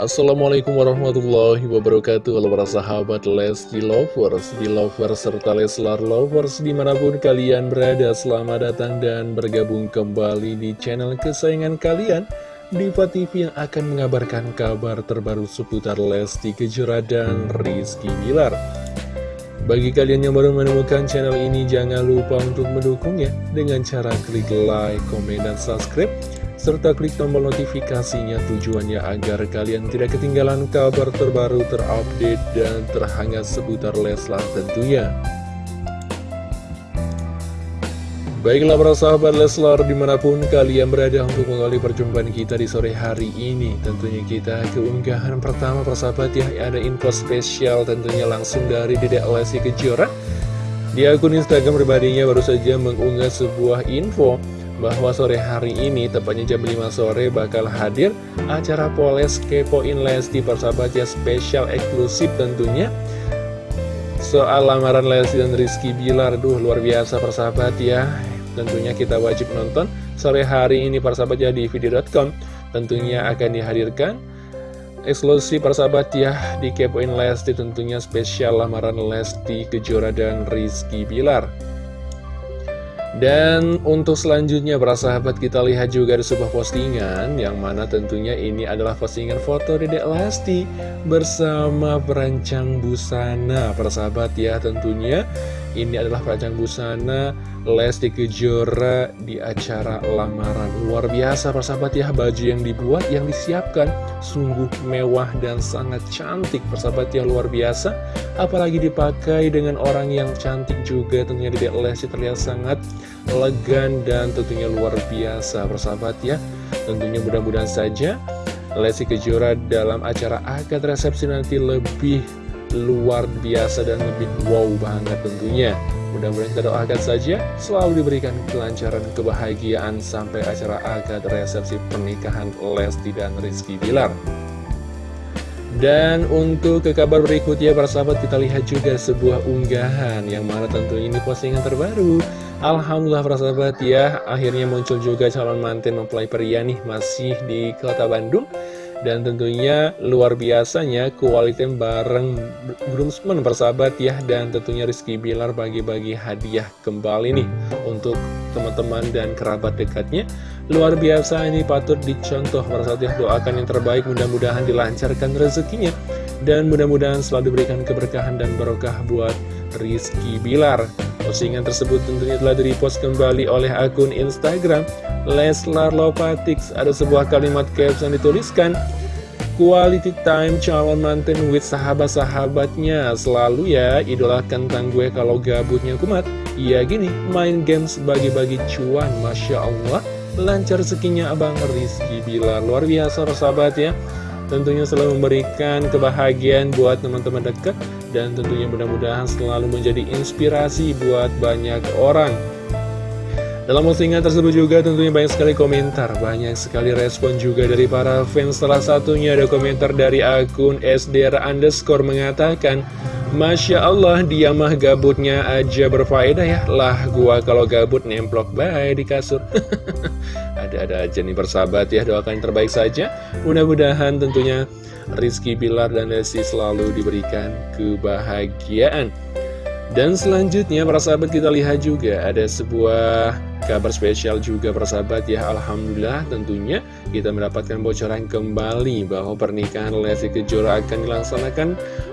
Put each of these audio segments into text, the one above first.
Assalamualaikum warahmatullahi wabarakatuh. Halo para sahabat Lesti Lovers, di Lovers serta Leslar Lovers di mana pun kalian berada Selamat datang dan bergabung kembali di channel kesayangan kalian Diva TV yang akan mengabarkan kabar terbaru seputar Lesti Kejora dan Rizky Bilar. Bagi kalian yang baru menemukan channel ini, jangan lupa untuk mendukungnya dengan cara klik like, komen, dan subscribe serta klik tombol notifikasinya tujuannya agar kalian tidak ketinggalan kabar terbaru terupdate dan terhangat seputar Leslar tentunya. Baiklah para sahabat Leslar di mana pun kalian berada untuk mengawali perjumpaan kita di sore hari ini Tentunya kita keunggahan pertama para sahabat ya ada info spesial tentunya langsung dari Dedek Lesti Kejora Di akun Instagram pribadinya baru saja mengunggah sebuah info bahwa sore hari ini, tepatnya jam 5 sore, bakal hadir acara Poles Kepoin Lesti persahabat ya spesial eksklusif tentunya. Soal lamaran Lesti dan Rizky Bilar, duh luar biasa persahabat ya. Tentunya kita wajib nonton sore hari ini persahabat ya di video.com. Tentunya akan dihadirkan eksklusif persahabat ya di Kepoin Lesti tentunya spesial lamaran Lesti Kejora dan Rizky Bilar. Dan untuk selanjutnya para sahabat kita lihat juga ada sebuah postingan Yang mana tentunya ini adalah postingan foto Dedek Lesti Bersama perancang busana. Para sahabat ya tentunya Ini adalah perancang busana Lesti Kejora di acara lamaran. Luar biasa persahabat ya baju yang dibuat yang disiapkan Sungguh mewah dan sangat cantik persahabat ya luar biasa. Apalagi dipakai dengan orang yang cantik juga tentunya Dedek Lesti terlihat sangat elegan dan tentunya luar biasa persahabat ya. Tentunya mudah-mudahan saja Lesti Kejora dalam acara akad resepsi nanti lebih luar biasa dan lebih wow banget tentunya Mudah-mudahan kita doakan saja selalu diberikan kelancaran kebahagiaan sampai acara akad resepsi pernikahan Lesti dan Rizky Bilar. Dan untuk ke kabar berikutnya para sahabat kita lihat juga sebuah unggahan yang mana tentu ini postingan terbaru. Alhamdulillah para sahabat ya akhirnya muncul juga calon manten mempelai pria nih masih di kota Bandung. Dan tentunya luar biasanya kualitas bareng groomsmen persahabat ya. Dan tentunya Rizky Bilar bagi-bagi hadiah kembali nih Untuk teman-teman dan kerabat dekatnya. Luar biasa ini patut dicontoh persahabat ya. Doakan yang terbaik mudah-mudahan dilancarkan rezekinya. Dan mudah-mudahan selalu diberikan keberkahan dan barokah buat Rizky Bilar Postingan tersebut tentunya telah direpost kembali oleh akun Instagram Leslar Lopatix Ada sebuah kalimat caption dituliskan Quality time calon manten with sahabat-sahabatnya. Selalu ya idolakan tentang gue kalau gabutnya kumat. Iya gini, main games bagi-bagi cuan. Masya Allah Lancar sekinya Abang Rizky Bila Luar biasa sahabat ya. Tentunya selalu memberikan kebahagiaan buat teman-teman dekat Dan tentunya mudah-mudahan selalu menjadi inspirasi buat banyak orang. Dalam postingan tersebut juga tentunya banyak sekali komentar, banyak sekali respon juga dari para fans. Salah satunya ada komentar dari akun SDR underscore mengatakan, Masya Allah dia mah gabutnya aja berfaedah ya. Lah gua kalau gabut nemplok baik di kasur Ada-ada aja nih persahabat ya Doakan yang terbaik saja. Mudah-mudahan tentunya Rizky Bilar dan Lesti selalu diberikan kebahagiaan. Dan selanjutnya para sahabat kita lihat juga Ada sebuah kabar spesial juga persahabat ya. Alhamdulillah tentunya kita mendapatkan bocoran kembali bahwa pernikahan Lesti Kejora akan dilaksanakan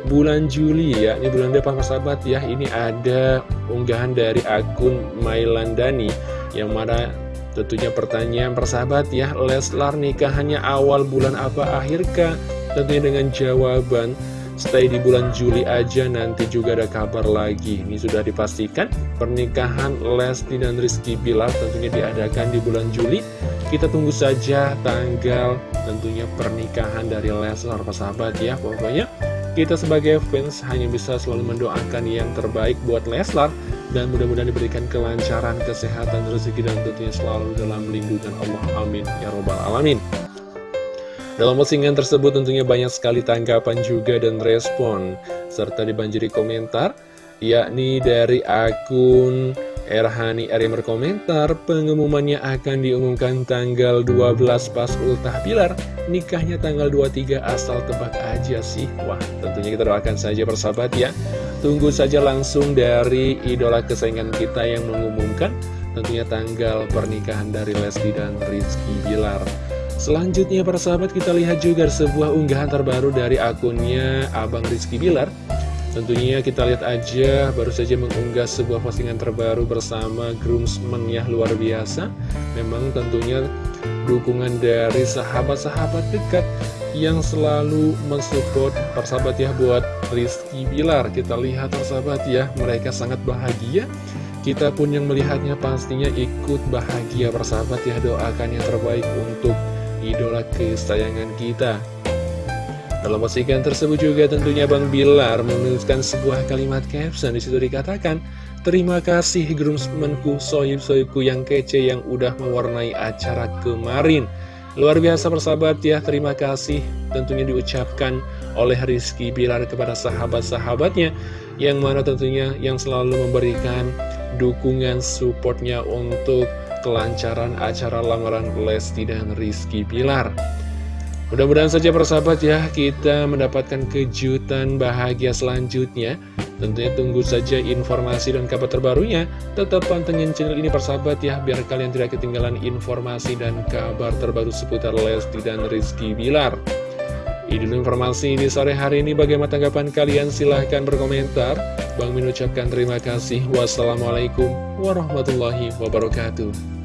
bulan Juli ya ini bulan depan persahabat ya. Ini ada unggahan dari akun Mailandani yang mana tentunya pertanyaan persahabat ya Leslar nikahannya awal bulan apa akhirkah tentunya dengan jawaban Stay di bulan Juli aja nanti juga ada kabar lagi. Ini sudah dipastikan pernikahan Lesti dan Rizky Bilar tentunya diadakan di bulan Juli. Kita tunggu saja tanggal tentunya pernikahan dari Leslar persahabat ya. Pokoknya kita sebagai fans hanya bisa selalu mendoakan yang terbaik buat Leslar Dan mudah-mudahan diberikan kelancaran, kesehatan, rezeki dan tentunya selalu dalam lindungan Allah. Amin. Ya Robbal Alamin. Dalam postingan tersebut tentunya banyak sekali tanggapan juga dan respon, serta dibanjiri komentar, yakni dari akun Erhani Eri berkomentar, pengumumannya akan diumumkan tanggal 12 pas ultah pilar, nikahnya tanggal 23 asal tebak aja sih. Wah, tentunya kita doakan saja persahabat ya. Tunggu saja langsung dari idola kesayangan kita yang mengumumkan tentunya tanggal pernikahan dari Lesti dan Rizky Bilar. Selanjutnya persahabat kita lihat juga sebuah unggahan terbaru dari akunnya Abang Rizky Bilar Tentunya kita lihat aja baru saja mengunggah sebuah postingan terbaru bersama groomsmen ya luar biasa. Memang tentunya dukungan dari sahabat-sahabat dekat yang selalu mensupport persahabat ya buat Rizky Bilar. Kita lihat persahabat ya mereka sangat bahagia. Kita pun yang melihatnya pastinya ikut bahagia persahabat ya doakan yang terbaik untuk idola kesayangan kita dalam postingan tersebut juga tentunya Bang Bilar menuliskan sebuah kalimat caption. Di situ dikatakan Terima kasih groomsmenku, soyib-soyibku yang kece yang udah mewarnai acara kemarin. Luar biasa persahabat ya, terima kasih tentunya diucapkan oleh Rizky Bilar kepada sahabat-sahabatnya Yang mana tentunya yang selalu memberikan dukungan supportnya untuk kelancaran acara lamaran Lesti dan Rizky Bilar Mudah-mudahan saja persahabat ya kita mendapatkan kejutan bahagia selanjutnya. Tentunya tunggu saja informasi dan kabar terbarunya. Tetap pantengin channel ini persahabat ya Biar kalian tidak ketinggalan informasi dan kabar terbaru seputar Lesti dan Rizky Bilar. Ini informasi di sore hari ini. Bagaimana tanggapan kalian? Silahkan berkomentar. Bang Min ucapkan terima kasih. Wassalamualaikum warahmatullahi wabarakatuh